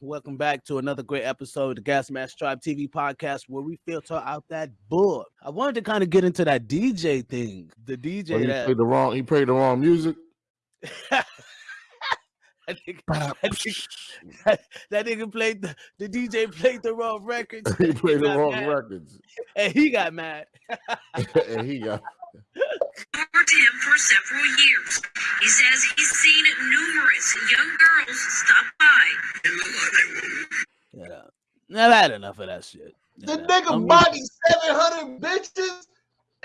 Welcome back to another great episode of the Gas Mask Tribe TV podcast where we filter out that bull. I wanted to kind of get into that DJ thing. The DJ Oh, he that played the wrong. He played the wrong music. I think, I think that, that nigga played the, the DJ played the wrong records he played the wrong mad. records, and he got mad. and he got. Covered him for several years. He says he's seen numerous young girls stop by. Yeah. Now I've had enough of that shit. The Yeah. nigga I'm- body 700 bitches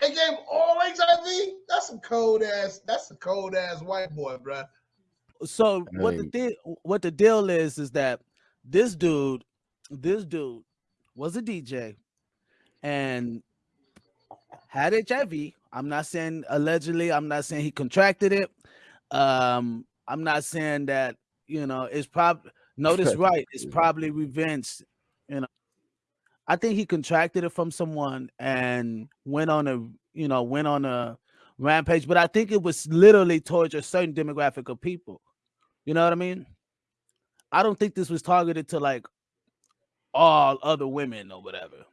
and gave all HIV. That's a cold ass. That's a cold ass white boy, bruh. So what the Hey. deal what the deal is is that this dude, this dude was a DJ and had HIV. I'm not saying allegedly, I'm not saying he contracted it. Um, I'm not saying that, you know, it's probably notice right, it's probably revenge, you know. I think he contracted it from someone and went on a, you know, went on a rampage, but I think it was literally towards a certain demographic of people. You know what I mean? I don't think this was targeted to like all other women or whatever.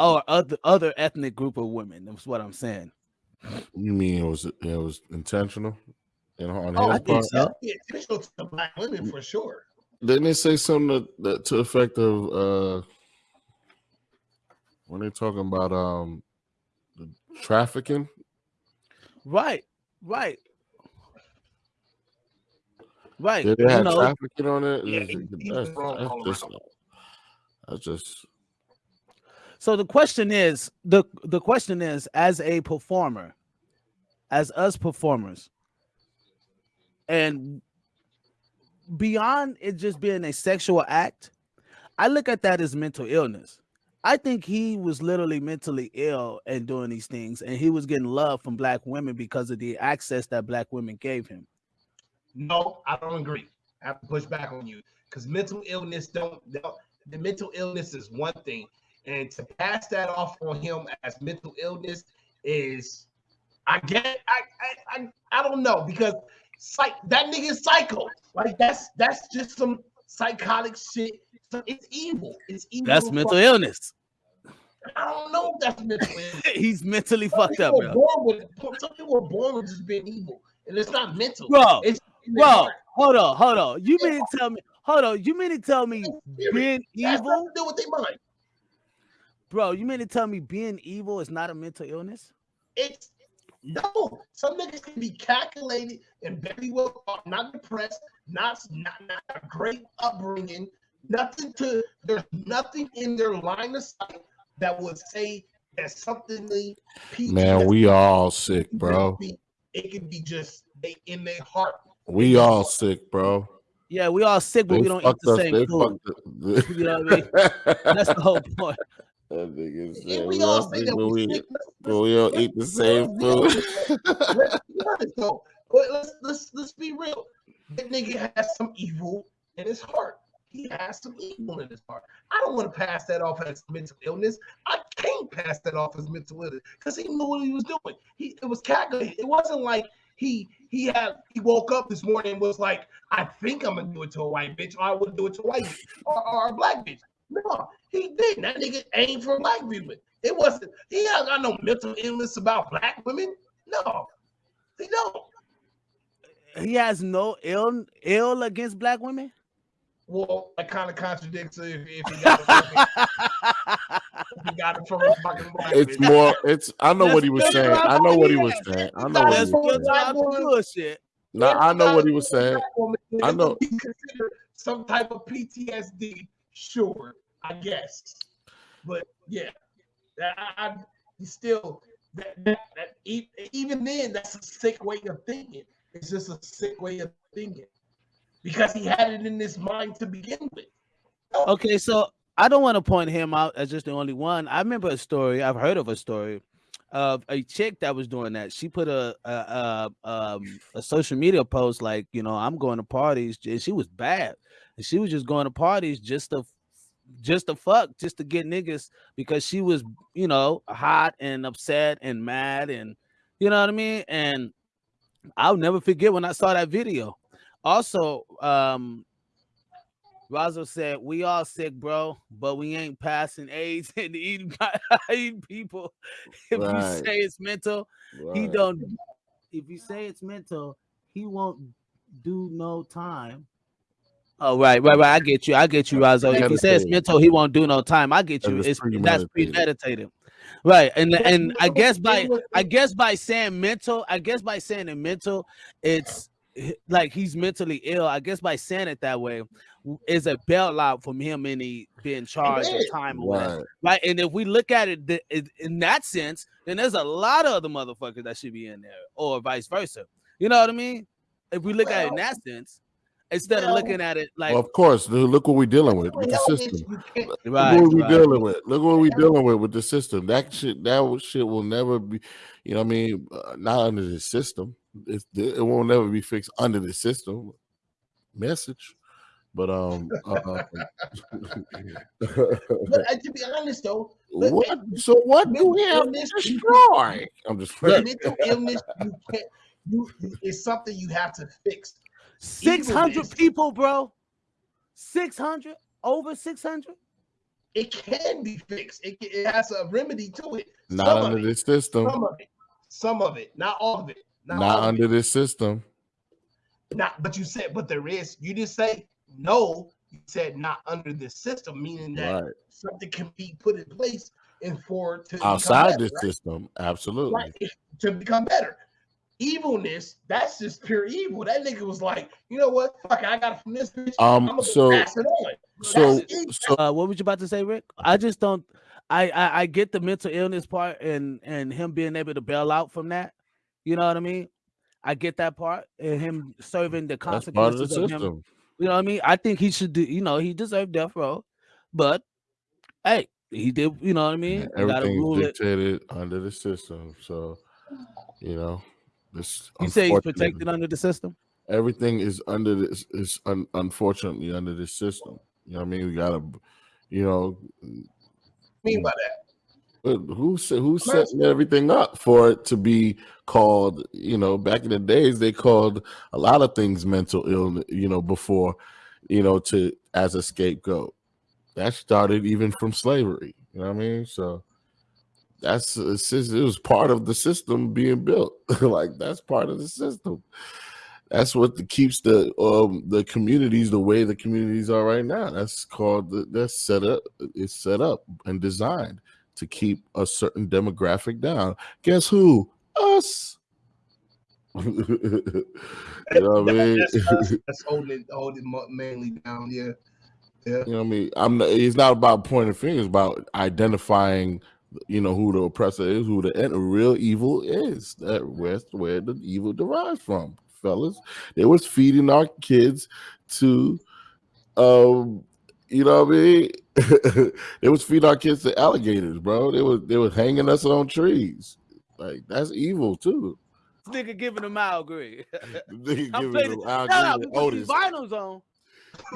Or other other ethnic group of women. That's what I'm saying. You mean it was it was intentional? And on Oh, his I think so. Yeah, intentional to the black women for sure. didn't they say something that, that to the effect of uh when they're talking about um the trafficking? Right, right. Right. Did they you have know, trafficking on it? Yeah, Is he- it- he that's, was wrong that's all just, that's just So the question is the the question is as a performer, as us performers, and beyond it just being a sexual act, I look at that as mental illness. I think he was literally mentally ill and doing these things, and he was getting love from black women because of the access that black women gave him. No, I don't agree. I have to push back on you because mental illness don't, don't. The mental illness is one thing, and to pass that off on him as mental illness is, I get, I, I, I, I don't know because psych that nigga is psycho. Like that's that's just some psychotic shit. So it's evil. It's evil. That's mental fuck. illness. I don't know if that's mental illness. He's mentally Some fucked up, bro. born with some people are born with just being evil, and it's not mental. Bro, it's Bro, hold on, hold on. You mean to tell me? Hold on. You mean to tell me being evil, do with their mind. Bro? You mean to tell me being evil is not a mental illness? It's no. Some niggas can be calculated and very well thought, not depressed, not not, not a great upbringing, nothing to there's nothing in their line of sight that would say that something they man, we all sick, bro. It could be just they in their heart. We all sick, bro. Yeah, we all sick, but They we don't eat the us. same They food. the- You know what I mean? That's the whole point. That nigga said And we we all all we we, don't eat the same food. let's let's let's let's be real. That nigga has some evil in his heart. He has some evil in his heart. I don't want to pass that off as mental illness. I can't pass that off as mental illness because he knew what he was doing. He it was calculated. It wasn't like he he had he woke up this morning and was like, I think I'm gonna do it to a white bitch, or I would do it to a white bitch or, or a black bitch. No, he didn't. That nigga aimed for black women. It wasn't. He ain't got no mental illness about black women. No, he don't. He has no ill ill against black women. Well, that kind of contradicts if, if he got it from, if he got it from a fucking black It's bitch. more. It's. I know what he was Let's saying. I know what what he he was saying. I know what he Let's was filter saying. out bullshit. No, I know what he was saying. I know. to be considered some type of PTSD. Sure, I guess, but yeah, I, I still that, that, that even then that's a sick way of thinking. It's just a sick way of thinking because he had it in his mind to begin with. Okay, so I don't want to point him out as just the only one. I remember a story. I've heard of a story of a chick that was doing that. She put a a, a, um, a social media post like, you know, I'm going to parties, and she was bad, and she was just going to parties just to just to fuck, just to get niggas because she was, you know, hot and upset and mad and you know what I mean. And I'll never forget when I saw that video. Also, um, Razo said, "We all sick, bro, but we ain't passing AIDS and eating, eating people. If Right. you say it's mental, he don't. If you say it's mental, he won't do no time." Oh right, right, right. I get you. I get you, Razo. If he says it's mental, he won't do no time. I get And you. it's It's that's premeditated. premeditated, right? And and I guess by I guess by saying mental, I guess by saying it mental, it's like he's mentally ill. I guess by saying it that way is a bailout from him any being charged is. or time or whatever. Right. Right. And if we look at it th- in that sense, then there's a lot of other motherfuckers that should be in there, or vice versa. You know what I mean? If we look at it in that sense, instead well- of looking at it like Well, of course. Look what we're dealing with with the system. you right, Look what we right. dealing with. Look what we dealing with with the system. That shit, that shit will never be. You know, what I mean, uh, not under the system. It's, it won't never be fixed under the system. Message, but um, uh, But uh, to be honest though, But- what? So what do we have to Illness- destroy? I'm just mental illness you can't. You it's something you have to fix. Six hundred Evilness. people, bro. Six hundred over six hundred. It can be fixed. It, it has a remedy to it. not Some of under it. this system. Some of it. Some of it. Not all of it. Not, Not under it. this system. Not. But you said. But there is. You didn't say no. You said not under this system, meaning that Right. something can be put in place and for to Outside better, this right? system, absolutely. Right, to become better. Evilness, that's just pure evil. That nigga was like, you know what? Fuck, I got it from this bitch. Um, I'm gonna so- pass it on. So, so Uh, what was you about to say, Rick? I just don't. I, I I get the mental illness part and and him being able to bail out from that. You know what I mean? I get that part and him serving the consequences that's part of the consequences of, him. system. You know what I mean? I think he should do. You know, he deserved death row, but hey, he did. You know what I mean? Yeah, You gotta Everything's rule it. dictated under the system. So, you know, this You say he's protected under the system. everything is under this is un, unfortunately under this system. You know what I mean? We gotta, you know, mean by that? but who set who's setting everything up for it to be called? You know, back in the days they called a lot of things mental illness. You know, before, you know, to as a scapegoat. That started even from slavery. You know what I mean? So that's it was part of the system being built. like that's part of the system. That's what the, keeps the um the communities the way the communities are right now. That's called the, that's set up. It's set up and designed to keep a certain demographic down. Guess who? Us. you know what I mean? That's, that's holding holding mainly down. Yeah, yeah. You know what I mean? I'm not, it's not about pointing fingers, about identifying, you know, who the oppressor is, who the and real evil is. That where's where the evil derives from, fellas. They was feeding our kids to um you know what I mean? they was feeding our kids to alligators, bro. They was they was hanging us on trees. Like that's evil too. This nigga giving him Al Green. Nigga giving them. Al out, Green we and put these Otis. vinyls on.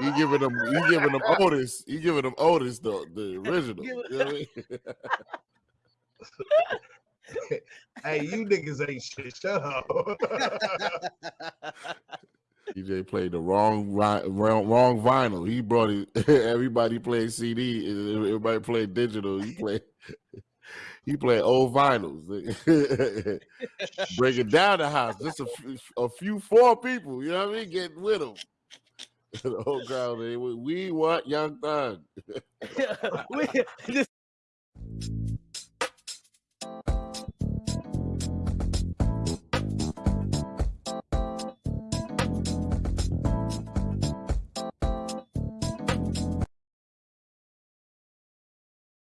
You giving them, you giving them Otis, you giving them Otis the the original. You know I mean? Hey, you niggas ain't shit. Shut up. DJ played the wrong wrong wrong vinyl. He brought it. Everybody played CD. Everybody played digital. He played. He played old vinyls. Break it down the house. Just a a few four people. You know what I mean? Getting with them. the whole crowd. they We want Young Thug. we, this